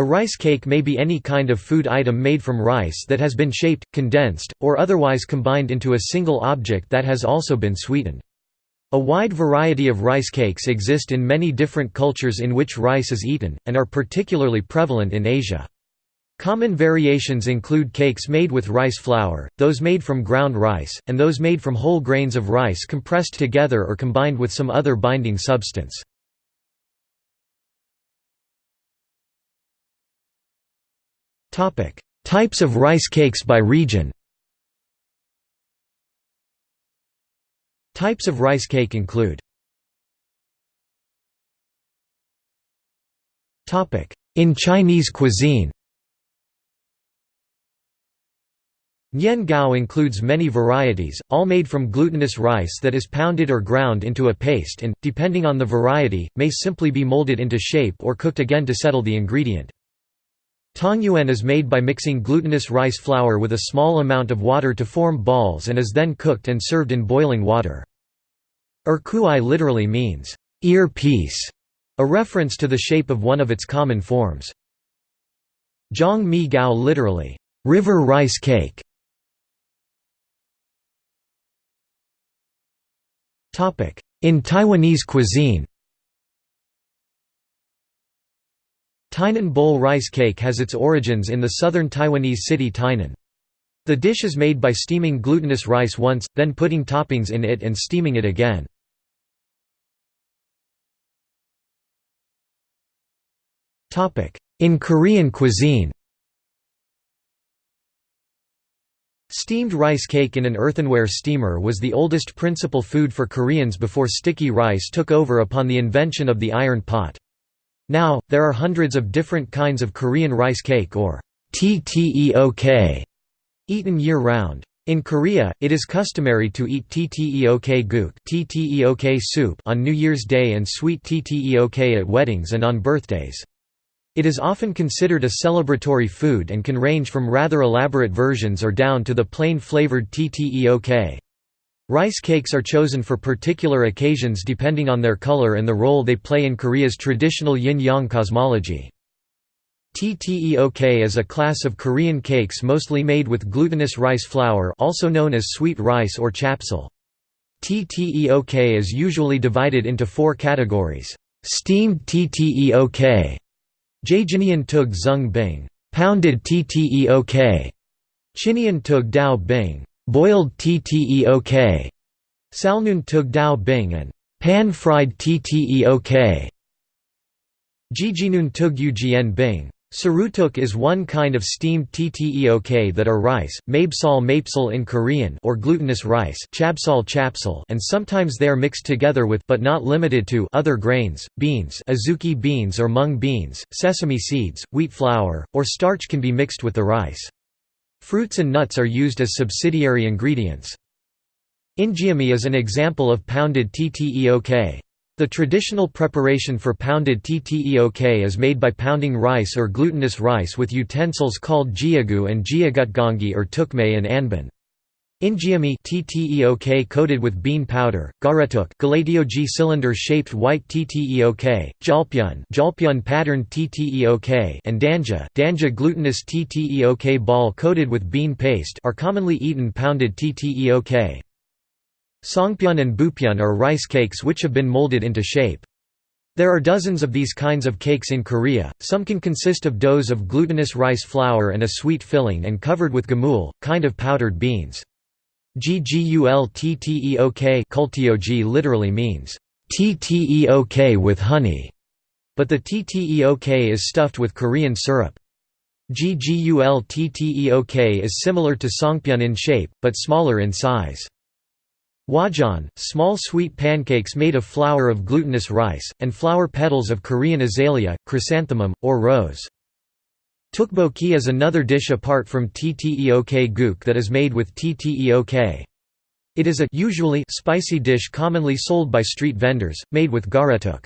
A rice cake may be any kind of food item made from rice that has been shaped, condensed, or otherwise combined into a single object that has also been sweetened. A wide variety of rice cakes exist in many different cultures in which rice is eaten, and are particularly prevalent in Asia. Common variations include cakes made with rice flour, those made from ground rice, and those made from whole grains of rice compressed together or combined with some other binding substance. Types of rice cakes by region. Types of rice cake include In Chinese cuisine. Nian Gao includes many varieties, all made from glutinous rice that is pounded or ground into a paste and, depending on the variety, may simply be molded into shape or cooked again to settle the ingredient. Tangyuan is made by mixing glutinous rice flour with a small amount of water to form balls and is then cooked and served in boiling water. Erkuai literally means, ear piece, a reference to the shape of one of its common forms. Zhang Mi Gao literally, river rice cake, In Taiwanese cuisine Tainan bowl rice cake has its origins in the southern Taiwanese city Tainan. The dish is made by steaming glutinous rice once, then putting toppings in it and steaming it again. In Korean cuisine Steamed rice cake in an earthenware steamer was the oldest principal food for Koreans before sticky rice took over upon the invention of the iron pot. Now, there are hundreds of different kinds of Korean rice cake or tteok eaten year-round. In Korea, it is customary to eat tteok tteok soup on New Year's Day and sweet tteok at weddings and on birthdays. It is often considered a celebratory food and can range from rather elaborate versions or down to the plain flavored tteok. Rice cakes are chosen for particular occasions depending on their color and the role they play in Korea's traditional yin-yang cosmology. Tteok is a class of Korean cakes mostly made with glutinous rice flour also known as sweet rice or chapsal. Tteok is usually divided into four categories. Steamed tteok Jajinian tug zung bing, pounded tteok. Chinian tug dao bing, boiled tteok. Salnun tug dao bing and pan-fried tteok. Jijinun tug ugn bing, Sarutuk is one kind of steamed tteok that are rice, mabsal mapsal in Korean or glutinous rice chapsal chapsal and sometimes they are mixed together with but not limited to other grains, beans azuki beans or mung beans, sesame seeds, wheat flour, or starch can be mixed with the rice. Fruits and nuts are used as subsidiary ingredients. Injeolmi is an example of pounded tteok. The traditional preparation for pounded tteok is made by pounding rice or glutinous rice with utensils called jiagu and jiagutgongi or tukme and anbin. Injeolmi tteok coated with bean powder, garetuk galatioji cylinder-shaped white tteok, jalpyeon jalpyeon patterned tteok and danja danja glutinous tteok ball coated with bean paste are commonly eaten pounded tteok. Songpyeon and bupyeon are rice cakes which have been molded into shape. There are dozens of these kinds of cakes in Korea, some can consist of doughs of glutinous rice flour and a sweet filling and covered with gamul, kind of powdered beans. Ggultteok kultyeogi literally means, tteok with honey, but the tteok is stuffed with Korean syrup. Ggultteok is similar to songpyeon in shape, but smaller in size. Wajan, small sweet pancakes made of flour of glutinous rice, and flower petals of Korean azalea, chrysanthemum, or rose. Tteokbokki is another dish apart from tteok guk that is made with tteok. It is a usually spicy dish commonly sold by street vendors, made with garetuk.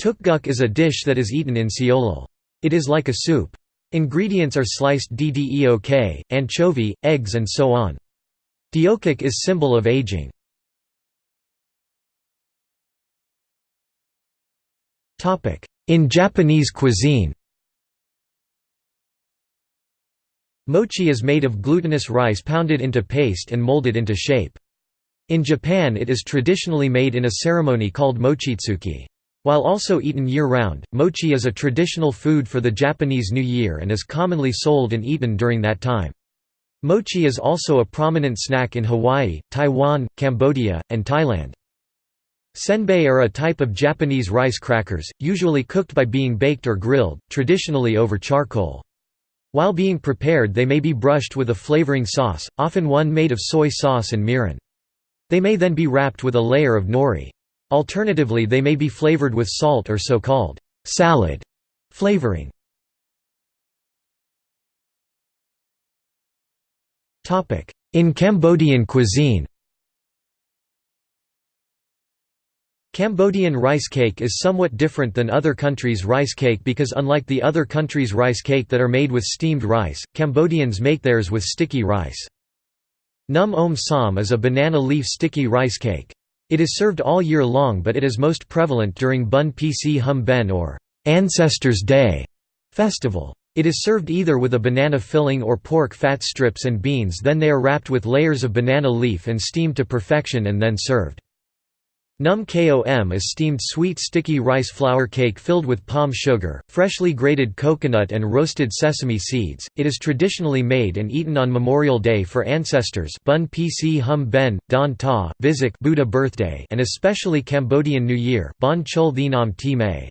Tteokguk is a dish that is eaten in Seollal. It is like a soup. Ingredients are sliced ddeok, anchovy, eggs and so on. Deokik is symbol of aging. In Japanese cuisine Mochi is made of glutinous rice pounded into paste and molded into shape. In Japan it is traditionally made in a ceremony called mochitsuki. While also eaten year-round, mochi is a traditional food for the Japanese New Year and is commonly sold and eaten during that time. Mochi is also a prominent snack in Hawaii, Taiwan, Cambodia, and Thailand. Senbei are a type of Japanese rice crackers, usually cooked by being baked or grilled, traditionally over charcoal. While being prepared they may be brushed with a flavoring sauce, often one made of soy sauce and mirin. They may then be wrapped with a layer of nori. Alternatively they may be flavored with salt or so-called salad flavoring. In Cambodian cuisine Cambodian rice cake is somewhat different than other countries' rice cake because unlike the other countries' rice cake that are made with steamed rice, Cambodians make theirs with sticky rice. Num om Sam is a banana leaf sticky rice cake. It is served all year long but it is most prevalent during Bun Pchum Ben or Ancestors' Day festival. It is served either with a banana filling or pork fat strips and beans then they are wrapped with layers of banana leaf and steamed to perfection and then served. Num kom is steamed sweet sticky rice flour cake filled with palm sugar, freshly grated coconut and roasted sesame seeds. It is traditionally made and eaten on Memorial Day for ancestors Bun Pchum Ben, Don Ta, Visak Buddha birthday and especially Cambodian New Year Bon Chul Thinam Ti May.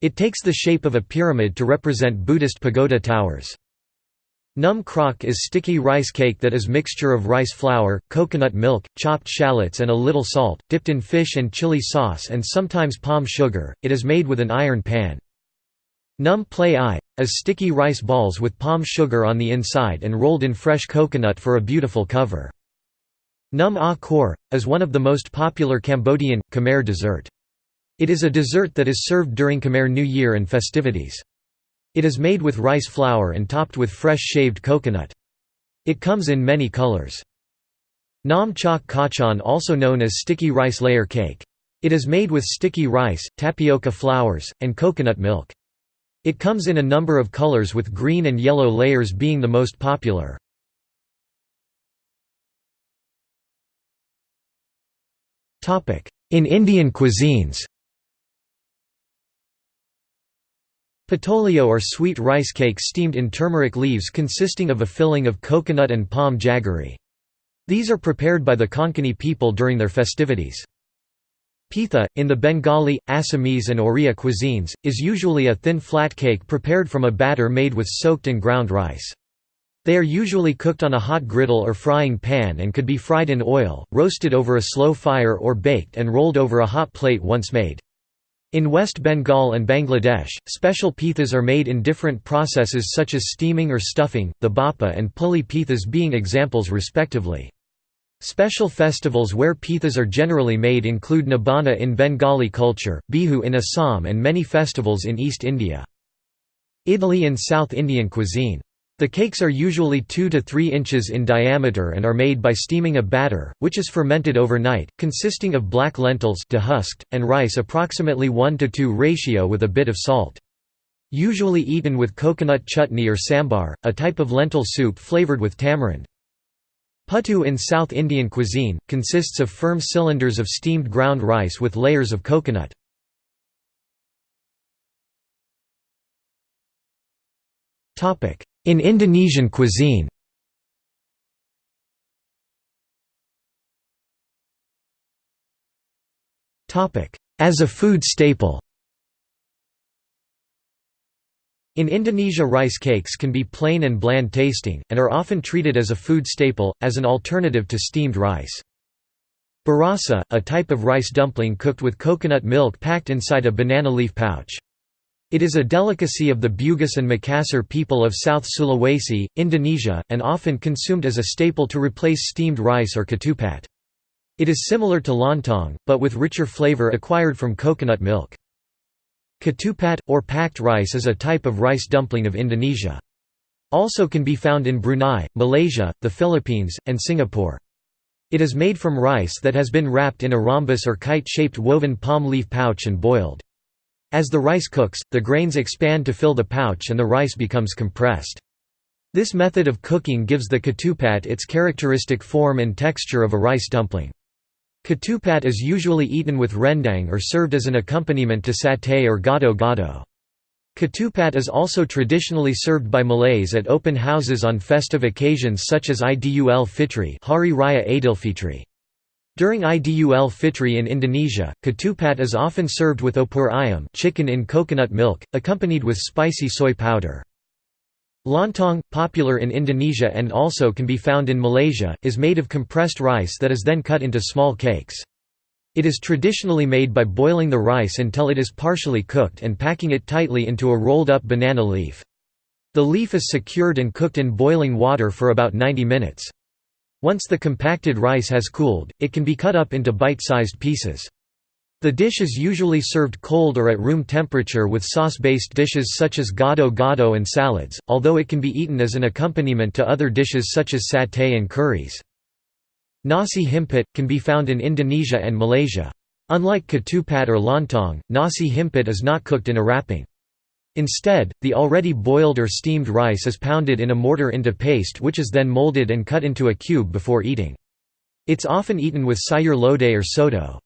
It takes the shape of a pyramid to represent Buddhist pagoda towers. Num krok is sticky rice cake that is mixture of rice flour, coconut milk, chopped shallots and a little salt, dipped in fish and chili sauce and sometimes palm sugar. It is made with an iron pan. Num play i is sticky rice balls with palm sugar on the inside and rolled in fresh coconut for a beautiful cover. Num a kor is one of the most popular Cambodian Khmer dessert. It is a dessert that is served during Khmer New Year and festivities. It is made with rice flour and topped with fresh shaved coconut. It comes in many colors. Nam chok kachan also known as sticky rice layer cake. It is made with sticky rice, tapioca flours, and coconut milk. It comes in a number of colors with green and yellow layers being the most popular. In Indian cuisines Patoleo are sweet rice cakes steamed in turmeric leaves consisting of a filling of coconut and palm jaggery. These are prepared by the Konkani people during their festivities. Pitha, in the Bengali, Assamese and Oriya cuisines, is usually a thin flat cake prepared from a batter made with soaked and ground rice. They are usually cooked on a hot griddle or frying pan and could be fried in oil, roasted over a slow fire or baked and rolled over a hot plate once made. In West Bengal and Bangladesh, special pithas are made in different processes such as steaming or stuffing, the bhapa and puli pithas being examples respectively. Special festivals where pithas are generally made include Nabanna in Bengali culture, Bihu in Assam and many festivals in East India. Idli in South Indian cuisine. The cakes are usually 2 to 3 inches in diameter and are made by steaming a batter, which is fermented overnight, consisting of black lentils dehusked, and rice approximately 1 to 2 ratio with a bit of salt. Usually eaten with coconut chutney or sambar, a type of lentil soup flavored with tamarind. Puttu in South Indian cuisine, consists of firm cylinders of steamed ground rice with layers of coconut. In Indonesian cuisine As a food staple In Indonesia rice cakes can be plain and bland tasting, and are often treated as a food staple, as an alternative to steamed rice. Burasa, a type of rice dumpling cooked with coconut milk packed inside a banana leaf pouch. It is a delicacy of the Bugis and Makassar people of South Sulawesi, Indonesia, and often consumed as a staple to replace steamed rice or ketupat. It is similar to lontong, but with richer flavor acquired from coconut milk. Ketupat, or packed rice is a type of rice dumpling of Indonesia. Also can be found in Brunei, Malaysia, the Philippines, and Singapore. It is made from rice that has been wrapped in a rhombus or kite-shaped woven palm leaf pouch and boiled. As the rice cooks, the grains expand to fill the pouch and the rice becomes compressed. This method of cooking gives the ketupat its characteristic form and texture of a rice dumpling. Ketupat is usually eaten with rendang or served as an accompaniment to satay or gado-gado. Ketupat is also traditionally served by Malays at open houses on festive occasions such as Idul Fitri Hari Raya Aidilfitri. During Idul Fitri in Indonesia, ketupat is often served with opor ayam chicken in coconut milk, accompanied with spicy soy powder. Lontong, popular in Indonesia and also can be found in Malaysia, is made of compressed rice that is then cut into small cakes. It is traditionally made by boiling the rice until it is partially cooked and packing it tightly into a rolled-up banana leaf. The leaf is secured and cooked in boiling water for about 90 minutes. Once the compacted rice has cooled, it can be cut up into bite-sized pieces. The dish is usually served cold or at room temperature with sauce-based dishes such as gado-gado and salads, although it can be eaten as an accompaniment to other dishes such as satay and curries. Nasi himpit, can be found in Indonesia and Malaysia. Unlike ketupat or lontong, nasi himpit is not cooked in a wrapping. Instead, the already boiled or steamed rice is pounded in a mortar into paste which is then molded and cut into a cube before eating. It's often eaten with sayur lodeh or soto.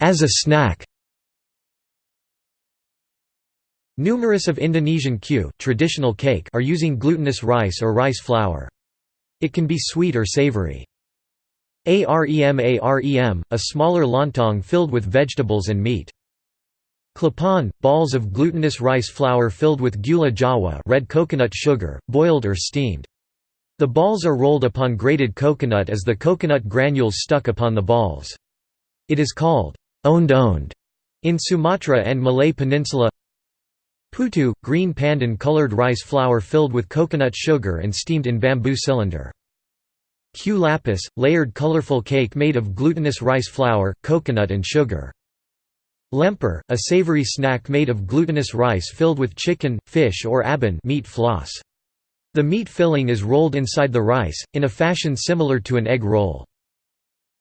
As a snack Numerous of Indonesian kue traditional cake are using glutinous rice or rice flour. It can be sweet or savory. Arem arem, a smaller lontong filled with vegetables and meat. Klepon, balls of glutinous rice flour filled with gula jawa red coconut sugar, boiled or steamed. The balls are rolled upon grated coconut as the coconut granules stuck upon the balls. It is called ond-ond in Sumatra and Malay Peninsula Putu, green pandan-colored rice flour filled with coconut sugar and steamed in bamboo cylinder. Kue lapis, layered colorful cake made of glutinous rice flour, coconut and sugar. Lemper, a savory snack made of glutinous rice filled with chicken, fish or abon meat floss. The meat filling is rolled inside the rice, in a fashion similar to an egg roll.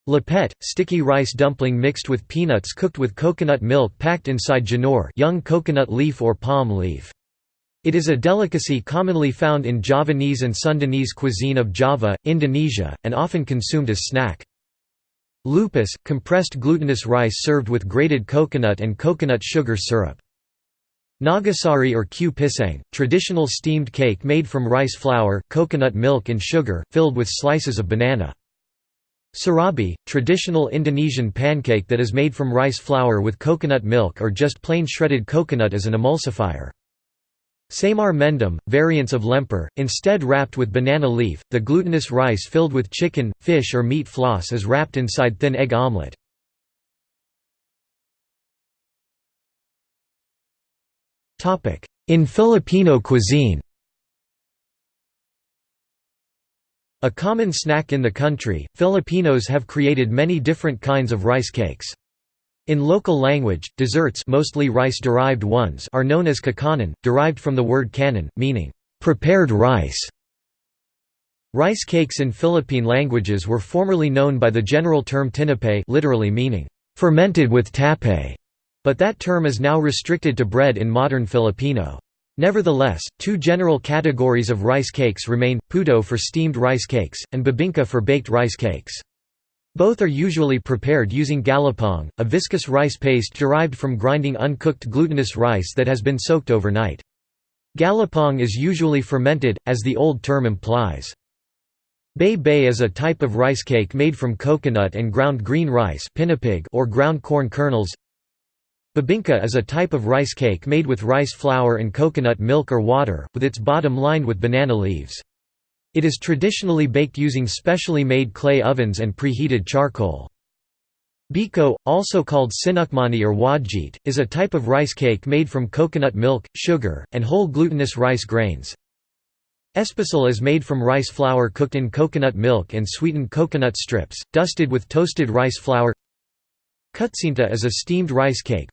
Lepet, sticky rice dumpling mixed with peanuts cooked with coconut milk packed inside janur young coconut leaf or palm leaf. It is a delicacy commonly found in Javanese and Sundanese cuisine of Java, Indonesia, and often consumed as snack. Lupis, compressed glutinous rice served with grated coconut and coconut sugar syrup. Nagasari or kue pisang, traditional steamed cake made from rice flour, coconut milk and sugar, filled with slices of banana. Surabi, traditional Indonesian pancake that is made from rice flour with coconut milk or just plain shredded coconut as an emulsifier. Semar mendem, variants of lemper, instead wrapped with banana leaf, the glutinous rice filled with chicken, fish or meat floss is wrapped inside thin egg omelette. In Filipino cuisine A common snack in the country, Filipinos have created many different kinds of rice cakes. In local language, desserts mostly rice-derived ones are known as kakanin, derived from the word kanin, meaning, "...prepared rice". Rice cakes in Philippine languages were formerly known by the general term tinape literally meaning, "...fermented with tape", but that term is now restricted to bread in modern Filipino. Nevertheless, two general categories of rice cakes remain, puto for steamed rice cakes, and bibingka for baked rice cakes. Both are usually prepared using galapong, a viscous rice paste derived from grinding uncooked glutinous rice that has been soaked overnight. Galapong is usually fermented, as the old term implies. Bay Bay is a type of rice cake made from coconut and ground green rice or ground corn kernels, Bibingka is a type of rice cake made with rice flour and coconut milk or water, with its bottom lined with banana leaves. It is traditionally baked using specially made clay ovens and preheated charcoal. Biko, also called sinukmani or wajit, is a type of rice cake made from coconut milk, sugar, and whole glutinous rice grains. Espasol is made from rice flour cooked in coconut milk and sweetened coconut strips, dusted with toasted rice flour Kutsinta is a steamed rice cake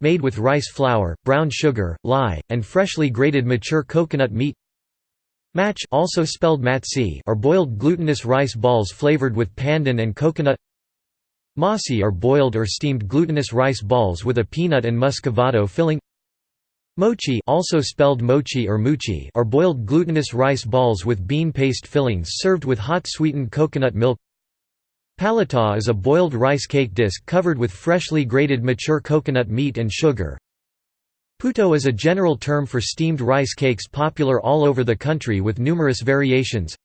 made with rice flour, brown sugar, lye, and freshly grated mature coconut meat Match also spelled matsi are boiled glutinous rice balls flavored with pandan and coconut. Masi are boiled or steamed glutinous rice balls with a peanut and muscovado filling. Mochi also spelled mochi or muchi are boiled glutinous rice balls with bean paste fillings served with hot sweetened coconut milk. Palata is a boiled rice cake disc covered with freshly grated mature coconut meat and sugar. Puto is a general term for steamed rice cakes popular all over the country with numerous variations.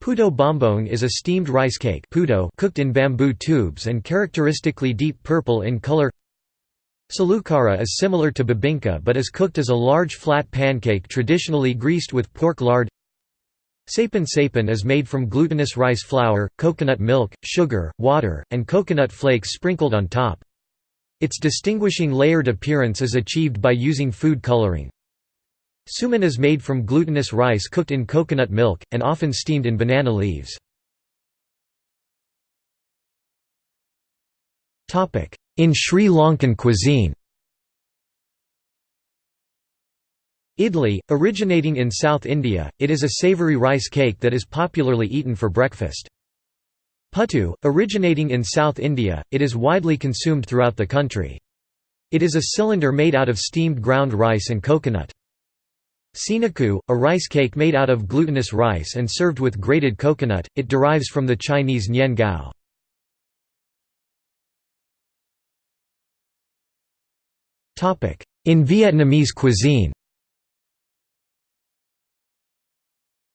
Puto bombong is a steamed rice cake puto cooked in bamboo tubes and characteristically deep purple in color. Salukara is similar to bibingka but is cooked as a large flat pancake traditionally greased with pork lard. Sapin sapin is made from glutinous rice flour, coconut milk, sugar, water, and coconut flakes sprinkled on top. Its distinguishing layered appearance is achieved by using food coloring. Suman is made from glutinous rice cooked in coconut milk, and often steamed in banana leaves. In Sri Lankan cuisine Idli, originating in South India, it is a savoury rice cake that is popularly eaten for breakfast. Puttu, originating in South India, it is widely consumed throughout the country. It is a cylinder made out of steamed ground rice and coconut. Sinaku, a rice cake made out of glutinous rice and served with grated coconut, it derives from the Chinese nian gao. In Vietnamese cuisine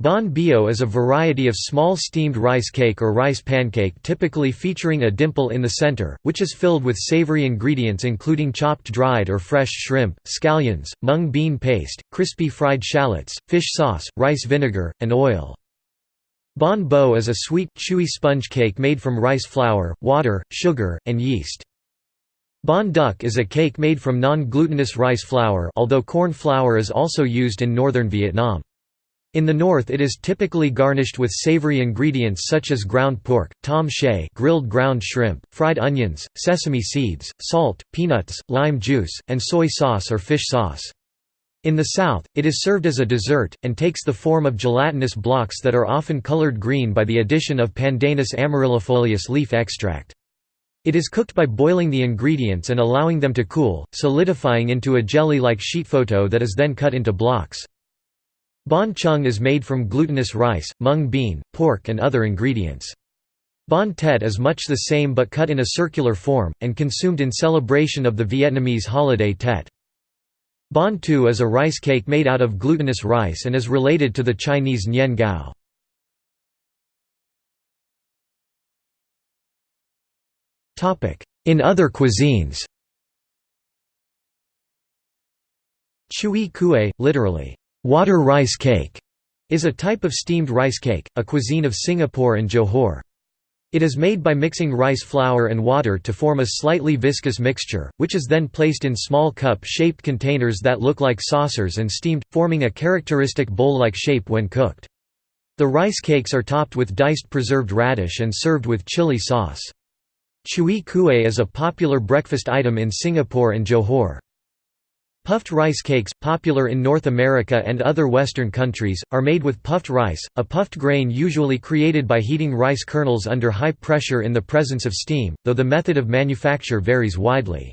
Bánh beo is a variety of small steamed rice cake or rice pancake typically featuring a dimple in the center, which is filled with savory ingredients including chopped dried or fresh shrimp, scallions, mung bean paste, crispy fried shallots, fish sauce, rice vinegar, and oil. Bánh bo is a sweet, chewy sponge cake made from rice flour, water, sugar, and yeast. Bánh duc is a cake made from non-glutinous rice flour although corn flour is also used in northern Vietnam. In the north it is typically garnished with savory ingredients such as ground pork, tom chay grilled ground shrimp, fried onions, sesame seeds, salt, peanuts, lime juice, and soy sauce or fish sauce. In the south, it is served as a dessert, and takes the form of gelatinous blocks that are often colored green by the addition of Pandanus amaryllifolius leaf extract. It is cooked by boiling the ingredients and allowing them to cool, solidifying into a jelly-like sheet photo that is then cut into blocks. Bánh chung is made from glutinous rice, mung bean, pork and other ingredients. Bánh tét is much the same but cut in a circular form, and consumed in celebration of the Vietnamese holiday Tet. Bánh tu is a rice cake made out of glutinous rice and is related to the Chinese nian gao. In other cuisines Chui kueh, literally, water rice cake, is a type of steamed rice cake, a cuisine of Singapore and Johor. It is made by mixing rice flour and water to form a slightly viscous mixture, which is then placed in small cup-shaped containers that look like saucers and steamed, forming a characteristic bowl-like shape when cooked. The rice cakes are topped with diced preserved radish and served with chili sauce. Chui kueh is a popular breakfast item in Singapore and Johor. Puffed rice cakes, popular in North America and other Western countries, are made with puffed rice, a puffed grain usually created by heating rice kernels under high pressure in the presence of steam, though the method of manufacture varies widely.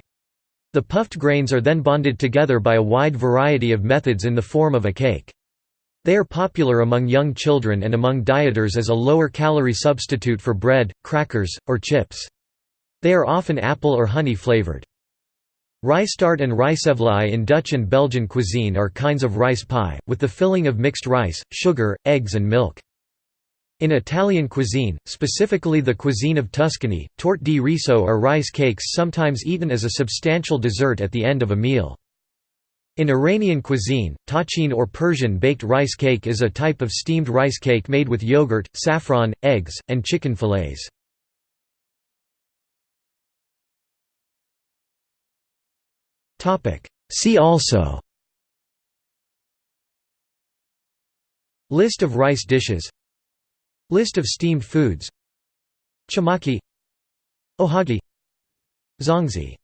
The puffed grains are then bonded together by a wide variety of methods in the form of a cake. They are popular among young children and among dieters as a lower-calorie substitute for bread, crackers, or chips. They are often apple or honey flavored. Rijstaart and rijstevlaai in Dutch and Belgian cuisine are kinds of rice pie, with the filling of mixed rice, sugar, eggs and milk. In Italian cuisine, specifically the cuisine of Tuscany, torte di riso are rice cakes sometimes eaten as a substantial dessert at the end of a meal. In Iranian cuisine, tachin or Persian baked rice cake is a type of steamed rice cake made with yogurt, saffron, eggs, and chicken fillets. See also. List of rice dishes. List of steamed foods. Chamaki. Ohagi. Zongzi